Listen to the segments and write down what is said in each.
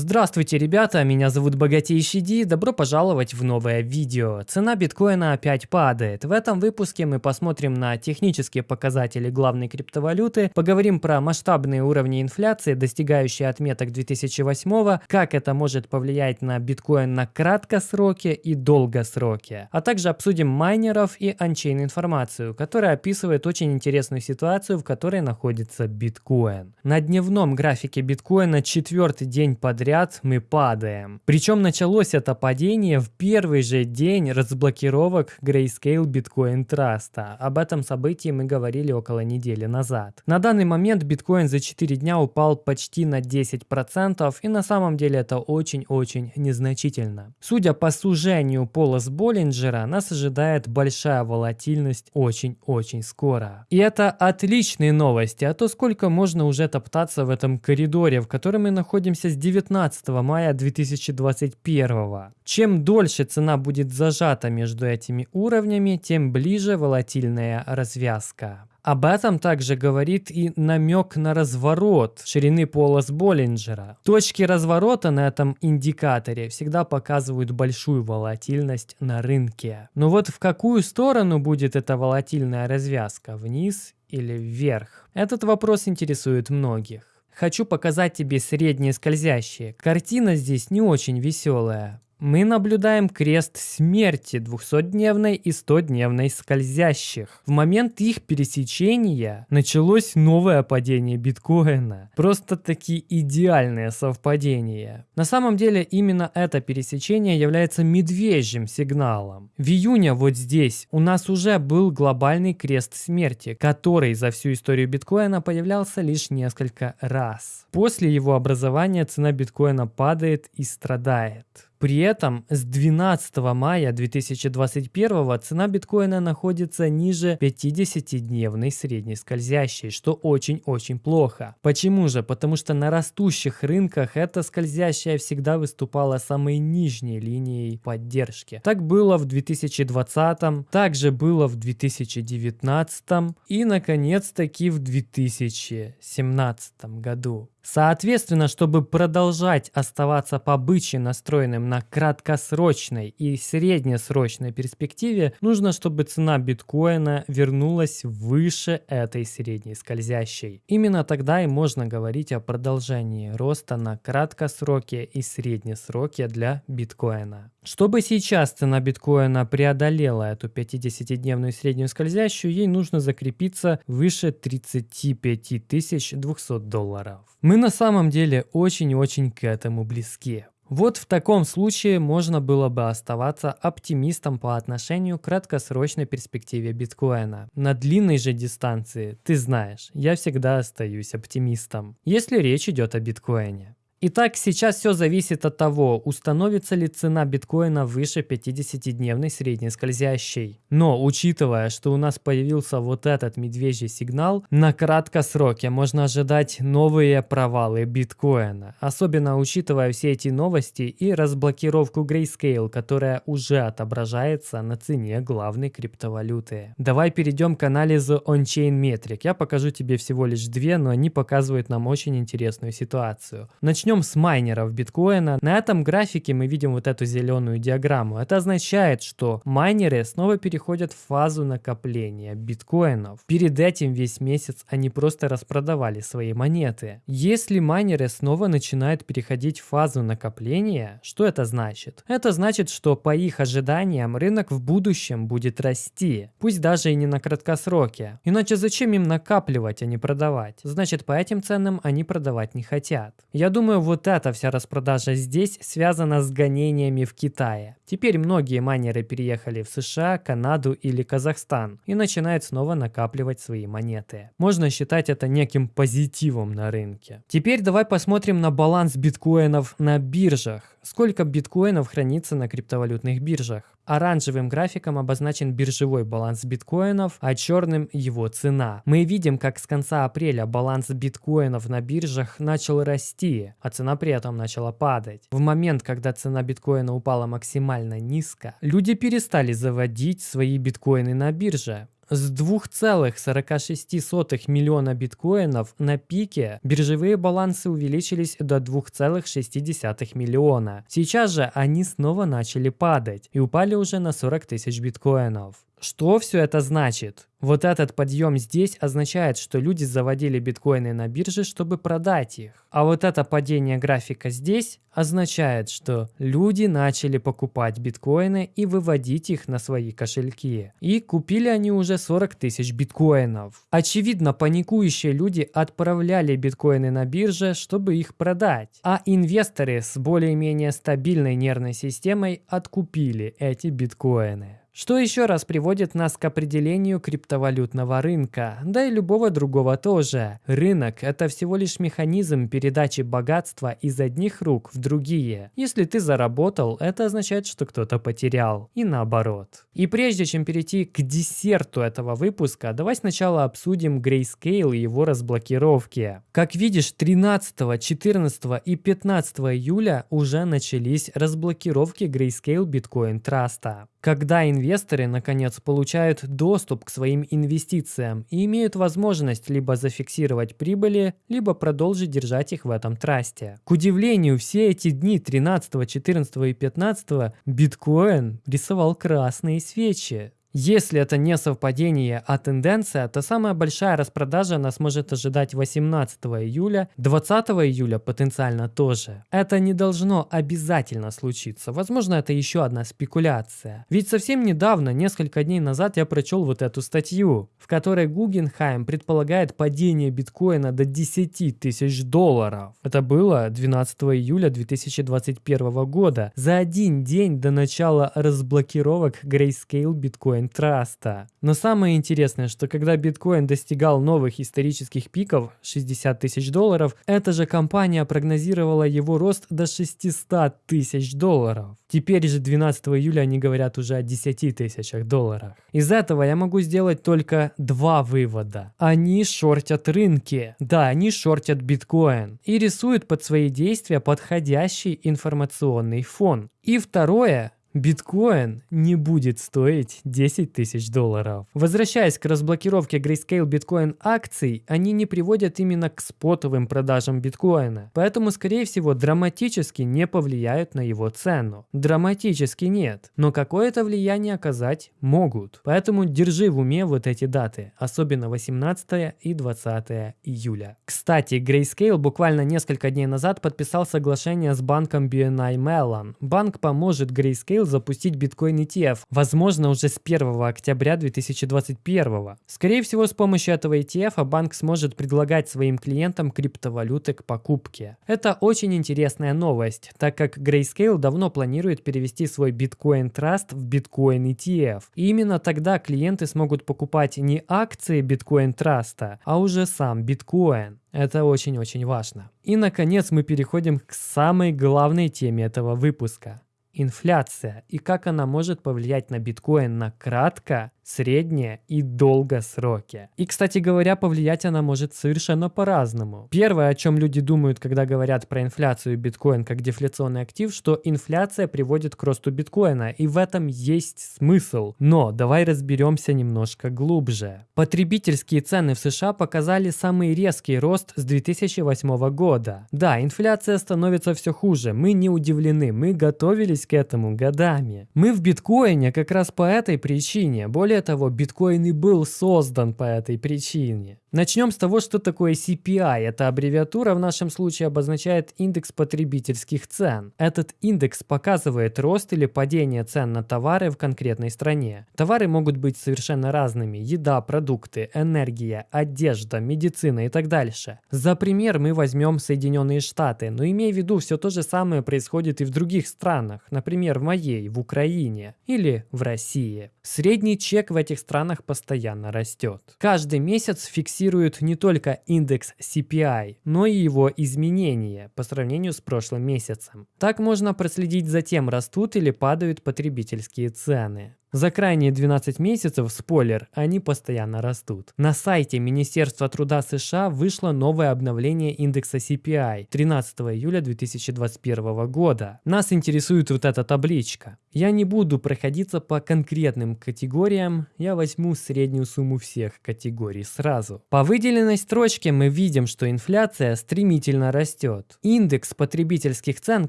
Здравствуйте, ребята, меня зовут Богатейший Ди, добро пожаловать в новое видео. Цена биткоина опять падает. В этом выпуске мы посмотрим на технические показатели главной криптовалюты, поговорим про масштабные уровни инфляции, достигающие отметок 2008, как это может повлиять на биткоин на краткосроке и долгосроке, а также обсудим майнеров и анчейн информацию, которая описывает очень интересную ситуацию, в которой находится биткоин. На дневном графике биткоина четвертый день подряд подряд мы падаем. Причем началось это падение в первый же день разблокировок Grayscale Bitcoin Trust. Об этом событии мы говорили около недели назад. На данный момент биткоин за 4 дня упал почти на 10% и на самом деле это очень-очень незначительно. Судя по сужению полос Боллинджера, нас ожидает большая волатильность очень-очень скоро. И это отличные новости, а то сколько можно уже топтаться в этом коридоре, в котором мы находимся с 19 15 мая 2021. Чем дольше цена будет зажата между этими уровнями, тем ближе волатильная развязка. Об этом также говорит и намек на разворот ширины полос Боллинджера. Точки разворота на этом индикаторе всегда показывают большую волатильность на рынке. Но вот в какую сторону будет эта волатильная развязка, вниз или вверх? Этот вопрос интересует многих. Хочу показать тебе средние скользящие. Картина здесь не очень веселая мы наблюдаем крест смерти 200-дневной и 100-дневной скользящих. В момент их пересечения началось новое падение биткоина. Просто такие идеальные совпадения. На самом деле именно это пересечение является медвежьим сигналом. В июне вот здесь у нас уже был глобальный крест смерти, который за всю историю биткоина появлялся лишь несколько раз. После его образования цена биткоина падает и страдает. При этом с 12 мая 2021 цена биткоина находится ниже 50-дневной средней скользящей, что очень-очень плохо. Почему же? Потому что на растущих рынках эта скользящая всегда выступала самой нижней линией поддержки. Так было в 2020, также было в 2019 и наконец-таки в 2017 году. Соответственно, чтобы продолжать оставаться по бычьи настроенным на краткосрочной и среднесрочной перспективе, нужно, чтобы цена биткоина вернулась выше этой средней скользящей. Именно тогда и можно говорить о продолжении роста на краткосроке и среднесроке для биткоина. Чтобы сейчас цена биткоина преодолела эту 50-дневную среднюю скользящую, ей нужно закрепиться выше 35 200 долларов. Мы на самом деле очень и очень к этому близки. Вот в таком случае можно было бы оставаться оптимистом по отношению к краткосрочной перспективе биткоина. На длинной же дистанции, ты знаешь, я всегда остаюсь оптимистом, если речь идет о биткоине. Итак, сейчас все зависит от того, установится ли цена биткоина выше 50-дневной средней скользящей. Но учитывая, что у нас появился вот этот медвежий сигнал, на краткосроке можно ожидать новые провалы биткоина. Особенно учитывая все эти новости и разблокировку Grayscale, которая уже отображается на цене главной криптовалюты. Давай перейдем к анализу on-chain метрик. Я покажу тебе всего лишь две, но они показывают нам очень интересную ситуацию. Начнем Начнем с майнеров биткоина. На этом графике мы видим вот эту зеленую диаграмму. Это означает, что майнеры снова переходят в фазу накопления биткоинов. Перед этим весь месяц они просто распродавали свои монеты. Если майнеры снова начинают переходить в фазу накопления, что это значит? Это значит, что по их ожиданиям рынок в будущем будет расти, пусть даже и не на краткосроке. Иначе зачем им накапливать, а не продавать? Значит, по этим ценам они продавать не хотят. Я думаю, Думаю, вот эта вся распродажа здесь связана с гонениями в Китае. Теперь многие майнеры переехали в США, Канаду или Казахстан и начинают снова накапливать свои монеты. Можно считать это неким позитивом на рынке. Теперь давай посмотрим на баланс биткоинов на биржах. Сколько биткоинов хранится на криптовалютных биржах? Оранжевым графиком обозначен биржевой баланс биткоинов, а черным его цена. Мы видим, как с конца апреля баланс биткоинов на биржах начал расти, а цена при этом начала падать. В момент, когда цена биткоина упала максимально низко, люди перестали заводить свои биткоины на бирже. С 2,46 миллиона биткоинов на пике биржевые балансы увеличились до 2,6 миллиона. Сейчас же они снова начали падать и упали уже на 40 тысяч биткоинов. Что все это значит? Вот этот подъем здесь означает, что люди заводили биткоины на бирже, чтобы продать их. А вот это падение графика здесь означает, что люди начали покупать биткоины и выводить их на свои кошельки. И купили они уже 40 тысяч биткоинов. Очевидно, паникующие люди отправляли биткоины на бирже, чтобы их продать. А инвесторы с более-менее стабильной нервной системой откупили эти биткоины. Что еще раз приводит нас к определению криптовалютного рынка, да и любого другого тоже. Рынок – это всего лишь механизм передачи богатства из одних рук в другие. Если ты заработал, это означает, что кто-то потерял. И наоборот. И прежде чем перейти к десерту этого выпуска, давай сначала обсудим Grayscale и его разблокировки. Как видишь, 13, 14 и 15 июля уже начались разблокировки Grayscale Bitcoin Trust. Когда инвесторы, наконец, получают доступ к своим инвестициям и имеют возможность либо зафиксировать прибыли, либо продолжить держать их в этом трасте. К удивлению, все эти дни 13, 14 и 15 биткоин рисовал красные свечи. Если это не совпадение, а тенденция, то самая большая распродажа нас может ожидать 18 июля, 20 июля потенциально тоже. Это не должно обязательно случиться. Возможно, это еще одна спекуляция. Ведь совсем недавно, несколько дней назад, я прочел вот эту статью, в которой Гугенхайм предполагает падение биткоина до 10 тысяч долларов. Это было 12 июля 2021 года, за один день до начала разблокировок Grayscale биткоин биткоин траста. Но самое интересное, что когда биткоин достигал новых исторических пиков 60 тысяч долларов, эта же компания прогнозировала его рост до 600 тысяч долларов. Теперь же 12 июля они говорят уже о 10 тысячах долларах. Из этого я могу сделать только два вывода. Они шортят рынки. Да, они шортят биткоин. И рисуют под свои действия подходящий информационный фон. И второе, биткоин не будет стоить 10 тысяч долларов. Возвращаясь к разблокировке Grayscale биткоин акций, они не приводят именно к спотовым продажам биткоина, поэтому скорее всего драматически не повлияют на его цену. Драматически нет, но какое-то влияние оказать могут. Поэтому держи в уме вот эти даты, особенно 18 и 20 июля. Кстати, Grayscale буквально несколько дней назад подписал соглашение с банком BNI Mellon. Банк поможет Grayscale запустить биткоин ETF, возможно уже с 1 октября 2021. Скорее всего с помощью этого ETF банк сможет предлагать своим клиентам криптовалюты к покупке. Это очень интересная новость, так как Grayscale давно планирует перевести свой биткоин Trust в биткоин ETF. И именно тогда клиенты смогут покупать не акции биткоин Trust, а уже сам биткоин. Это очень-очень важно. И наконец мы переходим к самой главной теме этого выпуска инфляция и как она может повлиять на биткоин на кратко, средние и долгосроки. И, кстати говоря, повлиять она может совершенно по-разному. Первое, о чем люди думают, когда говорят про инфляцию биткоин как дефляционный актив, что инфляция приводит к росту биткоина, и в этом есть смысл. Но давай разберемся немножко глубже. Потребительские цены в США показали самый резкий рост с 2008 года. Да, инфляция становится все хуже, мы не удивлены, мы готовились к этому годами. Мы в биткоине как раз по этой причине. Более того, биткоин и был создан по этой причине. Начнем с того, что такое CPI. Эта аббревиатура в нашем случае обозначает индекс потребительских цен. Этот индекс показывает рост или падение цен на товары в конкретной стране. Товары могут быть совершенно разными. Еда, продукты, энергия, одежда, медицина и так дальше. За пример мы возьмем Соединенные Штаты, но имея в виду, все то же самое происходит и в других странах. Например, в моей, в Украине или в России. Средний чек в этих странах постоянно растет. Каждый месяц фиксируется фиксирует не только индекс CPI, но и его изменения по сравнению с прошлым месяцем. Так можно проследить за тем, растут или падают потребительские цены. За крайние 12 месяцев, спойлер, они постоянно растут. На сайте Министерства труда США вышло новое обновление индекса CPI 13 июля 2021 года. Нас интересует вот эта табличка. Я не буду проходиться по конкретным категориям, я возьму среднюю сумму всех категорий сразу. По выделенной строчке мы видим, что инфляция стремительно растет. Индекс потребительских цен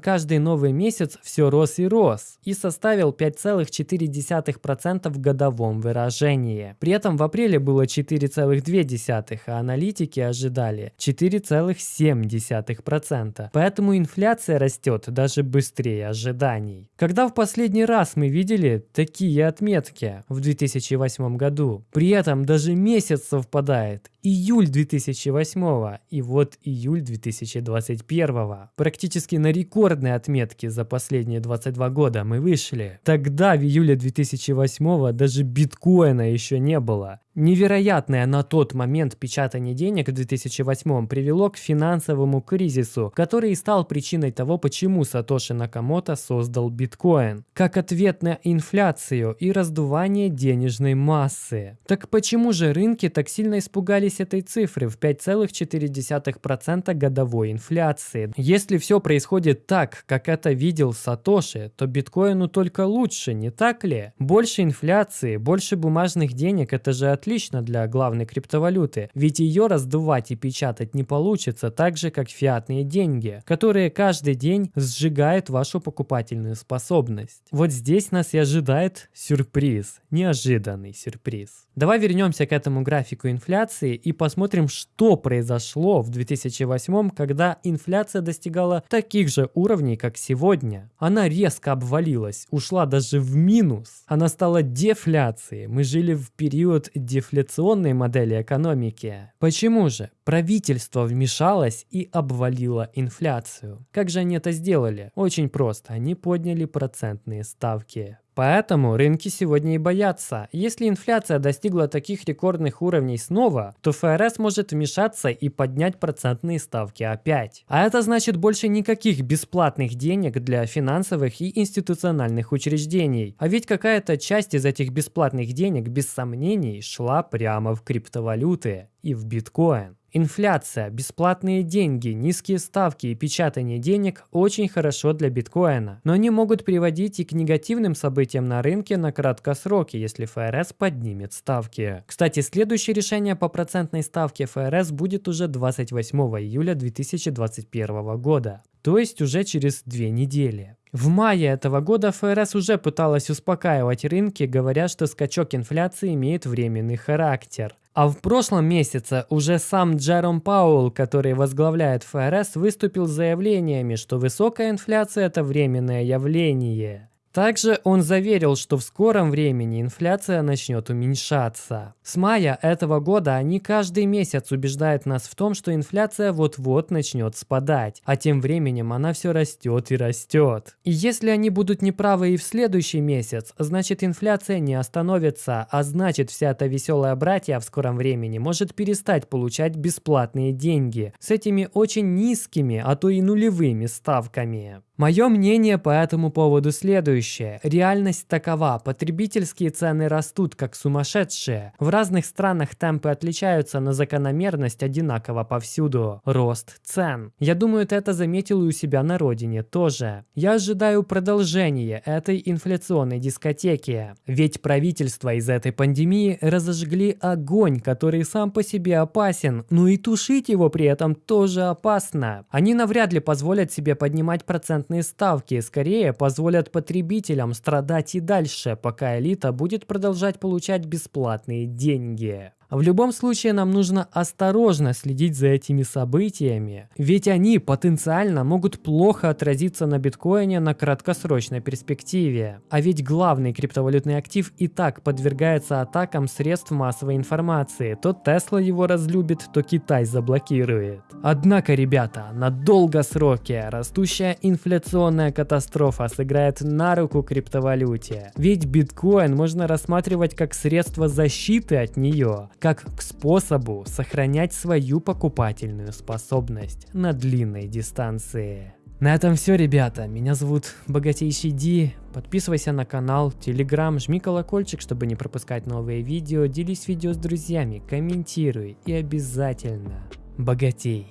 каждый новый месяц все рос и рос и составил 5,4 0,2% в годовом выражении. При этом в апреле было 4,2%, а аналитики ожидали 4,7%. Поэтому инфляция растет даже быстрее ожиданий. Когда в последний раз мы видели такие отметки? В 2008 году. При этом даже месяц совпадает. Июль 2008 и вот июль 2021. Практически на рекордные отметки за последние 22 года мы вышли. Тогда в июле 2000 2008 даже биткоина еще не было. Невероятное на тот момент печатание денег в 2008 привело к финансовому кризису, который стал причиной того, почему Сатоши Накамото создал биткоин, как ответ на инфляцию и раздувание денежной массы. Так почему же рынки так сильно испугались этой цифры в 5,4% годовой инфляции? Если все происходит так, как это видел Сатоши, то биткоину только лучше, не так ли? Больше инфляции, больше бумажных денег – это же отлично для главной криптовалюты, ведь ее раздувать и печатать не получится так же, как фиатные деньги, которые каждый день сжигают вашу покупательную способность. Вот здесь нас и ожидает сюрприз, неожиданный сюрприз. Давай вернемся к этому графику инфляции и посмотрим, что произошло в 2008, когда инфляция достигала таких же уровней, как сегодня. Она резко обвалилась, ушла даже в минус. Она стала дефляцией. Мы жили в период дефляционной модели экономики. Почему же? Правительство вмешалось и обвалило инфляцию. Как же они это сделали? Очень просто. Они подняли процентные ставки. Поэтому рынки сегодня и боятся. Если инфляция достигла таких рекордных уровней снова, то ФРС может вмешаться и поднять процентные ставки опять. А это значит больше никаких бесплатных денег для финансовых и институциональных учреждений. А ведь какая-то часть из этих бесплатных денег без сомнений шла прямо в криптовалюты и в биткоин. Инфляция, бесплатные деньги, низкие ставки и печатание денег очень хорошо для биткоина, но они могут приводить и к негативным событиям на рынке на краткосроке, если ФРС поднимет ставки. Кстати, следующее решение по процентной ставке ФРС будет уже 28 июля 2021 года, то есть уже через две недели. В мае этого года ФРС уже пыталась успокаивать рынки, говоря, что скачок инфляции имеет временный характер. А в прошлом месяце уже сам Джером Пауэлл, который возглавляет ФРС, выступил с заявлениями, что высокая инфляция – это временное явление. Также он заверил, что в скором времени инфляция начнет уменьшаться. С мая этого года они каждый месяц убеждают нас в том, что инфляция вот-вот начнет спадать, а тем временем она все растет и растет. И если они будут неправы и в следующий месяц, значит инфляция не остановится, а значит вся эта веселая братья в скором времени может перестать получать бесплатные деньги с этими очень низкими, а то и нулевыми ставками. Мое мнение по этому поводу следующее. Реальность такова. Потребительские цены растут как сумасшедшие. В разных странах темпы отличаются, но закономерность одинакова повсюду. Рост цен. Я думаю, ты это заметил и у себя на родине тоже. Я ожидаю продолжения этой инфляционной дискотеки. Ведь правительство из этой пандемии разожгли огонь, который сам по себе опасен, но и тушить его при этом тоже опасно. Они навряд ли позволят себе поднимать процент процентные ставки скорее позволят потребителям страдать и дальше, пока элита будет продолжать получать бесплатные деньги. В любом случае нам нужно осторожно следить за этими событиями, ведь они потенциально могут плохо отразиться на биткоине на краткосрочной перспективе. А ведь главный криптовалютный актив и так подвергается атакам средств массовой информации. То Тесла его разлюбит, то Китай заблокирует. Однако, ребята, на долгосроке растущая инфляционная катастрофа сыграет на руку криптовалюте. Ведь биткоин можно рассматривать как средство защиты от нее как к способу сохранять свою покупательную способность на длинной дистанции. На этом все, ребята. Меня зовут Богатейший Ди. Подписывайся на канал, телеграм, жми колокольчик, чтобы не пропускать новые видео. Делись видео с друзьями, комментируй и обязательно богатей.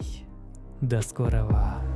До скорого.